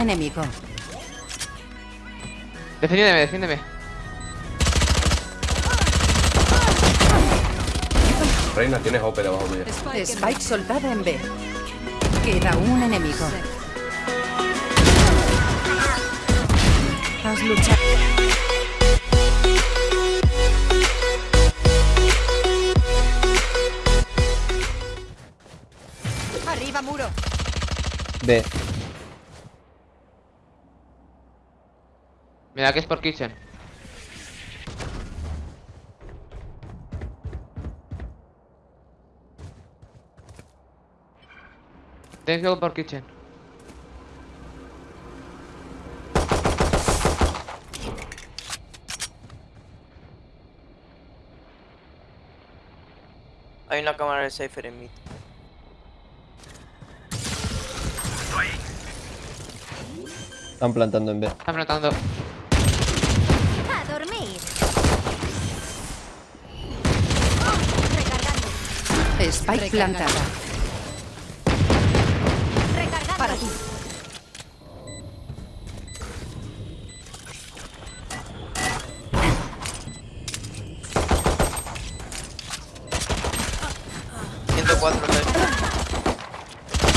enemigo. Defiéndeme, defiéndeme. Reina, tienes OP debajo tuya. Spike soltada en B. Queda un enemigo. Has luchado. Arriba, muro. B. Mira que es por kitchen. Tienes que ir por kitchen. Hay una cámara de Cypher en mid. Están plantando en B. Están notando. Spike plantada. Recargando. Para ti. Cuatro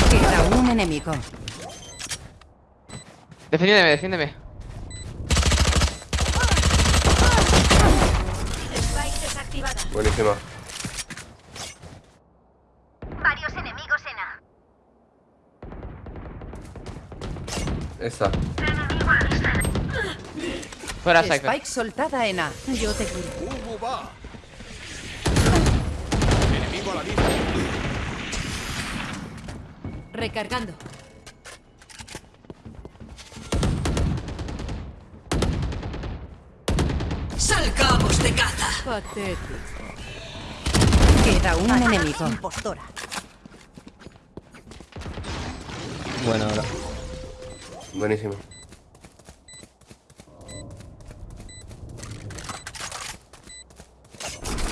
Queda un enemigo. Defiéndeme, defiéndeme. Spike desactivada. Buenísima. Varios enemigos en A. Esa. Fuera Cypher. Spike soltada en A. Yo te curo. Recargando. ¡Salgamos de caza! Patético. Queda un enemigo. Impostora. Bueno, ahora. Buenísima.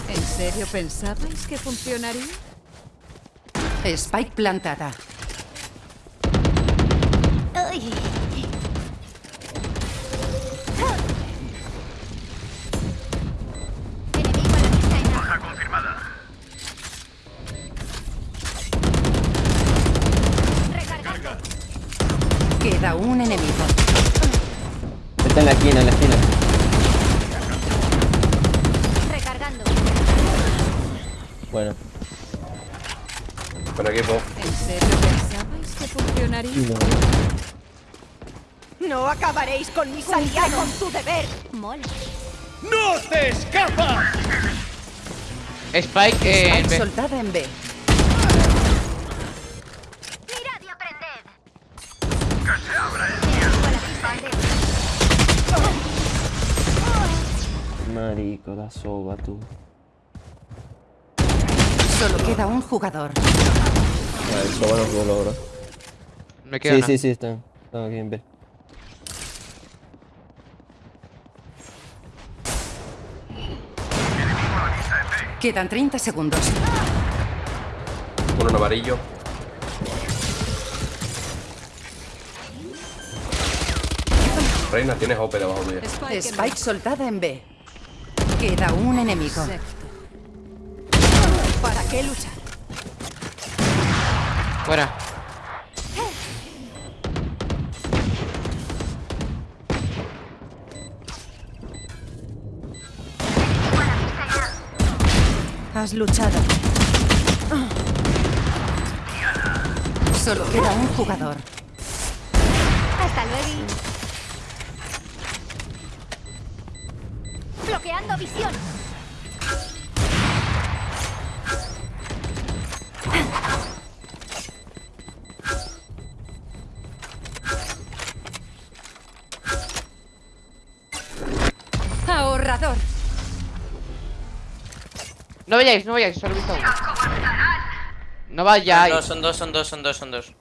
¿En serio pensabais que funcionaría? Spike plantada. Enemigo. Está en la esquina, en la esquina. Recargando. Bueno. Buen equipo. ¿En serio pensabais que funcionaría? No. No acabaréis con mi salida con tu deber. Mola. Spike eh, en Spike B. soltada en B. Marico, la soba, tú. Solo queda un jugador. Vale, el soba nos lo logró. Me quedo Sí, una. sí, sí, están. Están aquí en B. Quedan 30 segundos. Uno en amarillo. Reina, tienes OP debajo tuya. Spike soltada en B. Queda un enemigo. ¿Para qué luchar? Fuera. Has luchado. Solo queda un jugador. Hasta luego. Visión. Ahorrador. No vayáis, no vayáis, solo he visto uno. No Son vayáis. dos, son dos, son dos, son dos, son dos.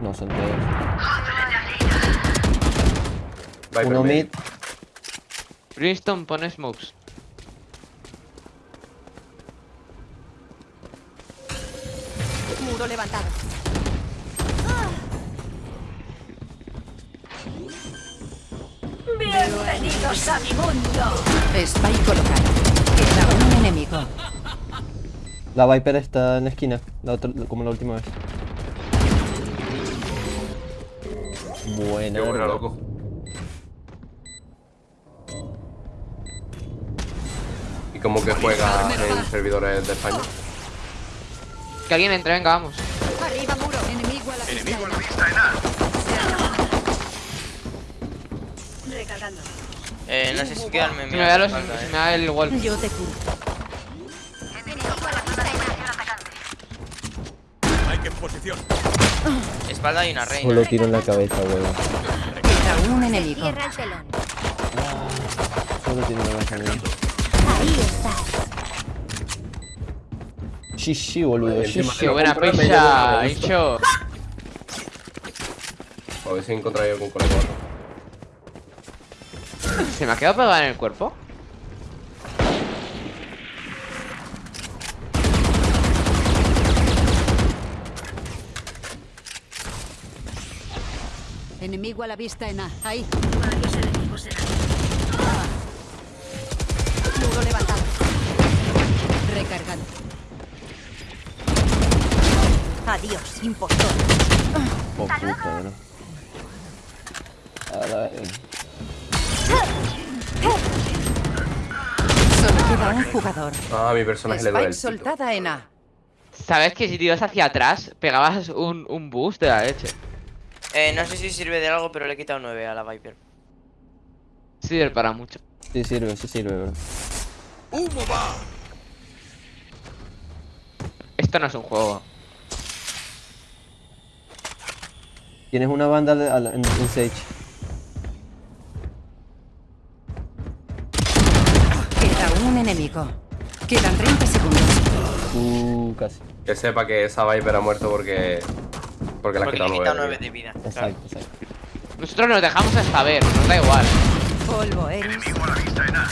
No, son tres. Viper Uno mid. Brimstone pone smokes. Muro levantado. Bienvenidos a mi mundo. Spike colocado. Queda un enemigo. La Viper está en la esquina, la otra, como la última vez. Buena. Qué buena, loco. ¿Y cómo que juega en servidores de España? Que alguien entre, venga, vamos. Arriba muro. Enemigo a la vista. Recargando. Eh, no sé si quedarme. Si me da los, falta, si eh. me da el wall. Yo te curo. A en atacante. Espalda y una reina. Solo tiro en la cabeza, huevo. Un enemigo. Cierra el telón. Solo tiro en la cabeza. Ahí estás. Sí, sí, boludo. Qué buena de hecho. A ver si encontráis algún algo. ¿Se me ha quedado pegada en el cuerpo? Enemigo a la vista en A. Ahí. Varios enemigos en Levantado. Recargando. Adiós, impostor. Oh, puta, bro. Ahora, eh, Solo queda un jugador. Ah, mi personaje le duele soltada en A. ¿Sabes que si tiras hacia atrás, pegabas un, un boost de la leche? Eh, no sé si sirve de algo, pero le he quitado 9 a la Viper. Sirve para mucho. sí sirve, sí sirve, bro. Esto no es un juego. Tienes una banda la- en, en Sage. Queda un enemigo. Quedan 30 segundos. Uh, casi. Que sepa que esa Viper ha muerto porque. Porque le he quitado quitado 9. 9 de vida. claro. Exacto, exacto. Nosotros nos dejamos hasta ver, nos da igual. Polvo eres. Enemigo a la vista en A.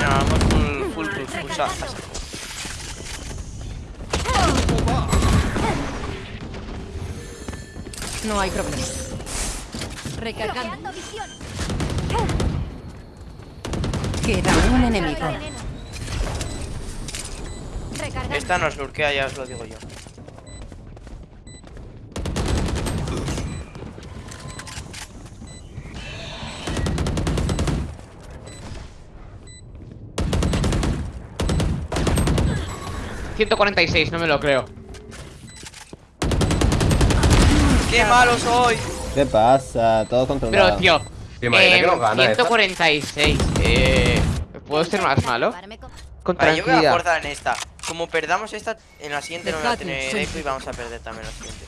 No, vamos full, full, full, full. No hay problema. Recargando. Queda un enemigo. Esta nos lurquea, ya os lo digo yo. ¿146? no me lo creo. ¡Qué malo soy! ¿Qué pasa? Todo controlado. Pero, tío. Te eh, que nos gana esta? 146. Eh, ¿Puedo ser más malo? Con- Vale, yo voy a forzar en esta. Como perdamos esta, en la siguiente no voy a tener eco y vamos a perder también la siguiente.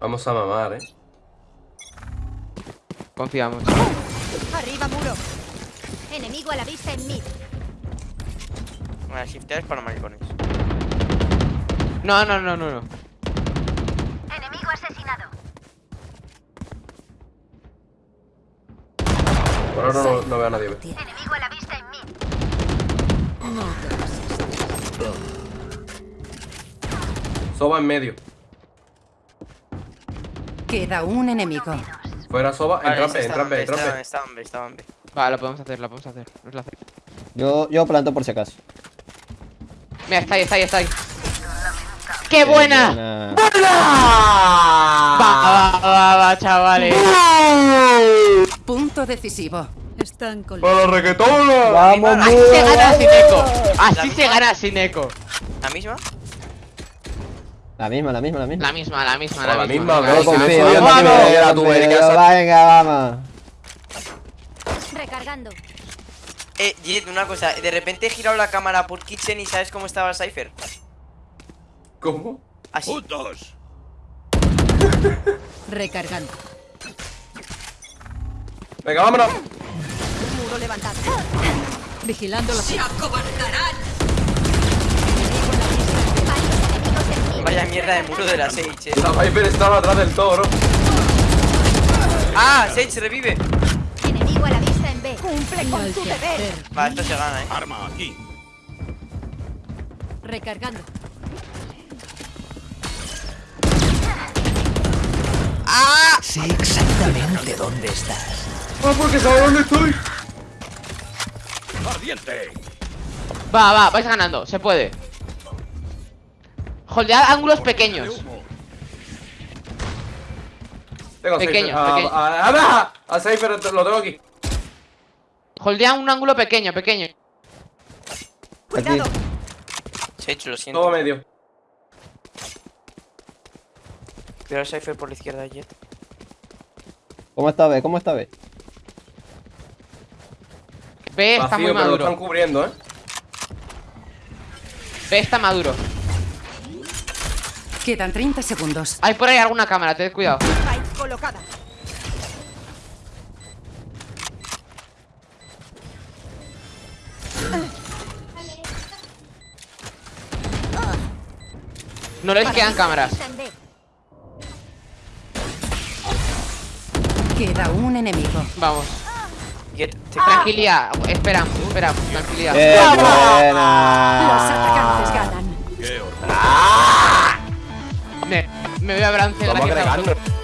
Vamos a mamar, eh. Confiamos. Arriba muro. Enemigo a la vista en mid. Bueno, shiftear es para maricones. No, no, no, no, no. Enemigo asesinado. Por ahora no, no veo a nadie. ve. Enemigo a la vista en mid. Soba en medio. Queda un enemigo. Fuera Soba, Vale, entra esta B, entra está está. Vale, lo podemos hacer, lo podemos hacer. Nos lo hace- Yo, yo planto por si acaso. Mira, está ahí, está ahí, está ahí. ¡Qué buena! Buena. Va, va, va, va, chavales. Punto decisivo. Están con ¡Para la reggaetona! ¡Vamos, Así se gana sin eco. Así se gana sin eco. ¿La misma? La misma, la misma, la misma. La misma, la misma, la la misma. confío, yo no confío, Venga, vamos. Recargando. Eh, Jet, una cosa. De repente he girado la cámara por Kitchen y ¿sabes cómo estaba el Cypher? ¿Cómo? Así. Recargando. Venga, vámonos. Muro levantado. Vigilando los. En mid. Vaya mierda de muro de la Sage, eh. La Viper estaba atrás del toro. ¡Ah! Sage revive. Enemigo a la vista en B. Cumple con tu deber. Va, esto se gana, eh. Arma aquí. Recargando. Sé exactamente dónde estás. ¡Ah, porque sabe dónde estoy! Ardiente. Va, va, vais ganando, se puede. Holdead ángulos pequeños. Tengo Pequeño. Ah, pequeño. ah, ah, ah, A Cypher lo tengo aquí. Holdea un ángulo pequeño, pequeño. Aquí. Se ha hecho, lo siento. Todo medio. Cuidado, Cypher por la izquierda, Jet. ¿Cómo está B? ¿Cómo está B? B está Vacío, muy pero lo maduro. están cubriendo, ¿eh? B está maduro. Quedan 30 segundos. Hay por ahí alguna cámara, tened cuidado. Colocada. No les quedan cámaras. Queda un enemigo. Vamos. Tranquilidad. Esperamos, esperamos. Tranquilidad. ¡Qué Los buena! atacantes ganan. Qué. Me, me voy a Brance